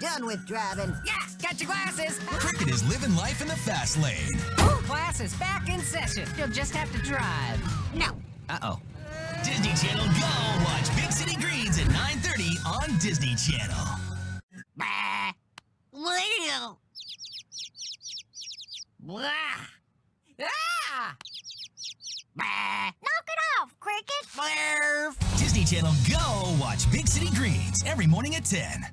done with driving. Yeah, got your glasses. Cricket is living life in the fast lane. Class is back in session. You'll just have to drive. No. Uh-oh. Disney Channel Go! Watch Big City Greens at 9.30 on Disney Channel. Bah. Well. Blah. Ah! Bah. Knock it off, Cricket. Blurf. Disney Channel Go! Watch Big City Greens every morning at 10.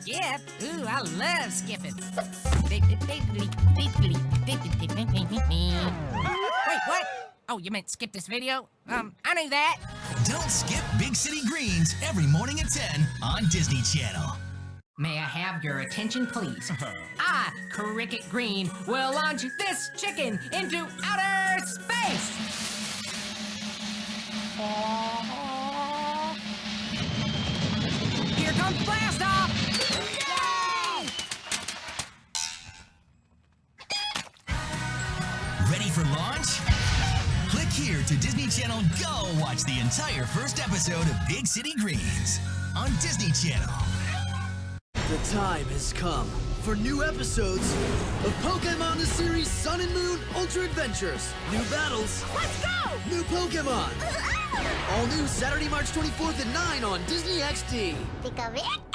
Skip? Ooh, I love skipping. Wait, what? Oh, you meant skip this video? Um, I knew that. Don't skip Big City Greens every morning at 10 on Disney Channel. May I have your attention, please? I, Cricket Green, will launch this chicken into outer space! Here comes blast off! Ready for launch? Click here to Disney Channel Go! Watch the entire first episode of Big City Greens on Disney Channel. The time has come for new episodes of Pokemon the series Sun and Moon Ultra Adventures. New battles, Let's go! new Pokemon. All new Saturday, March 24th at 9 on Disney XD. Think of it?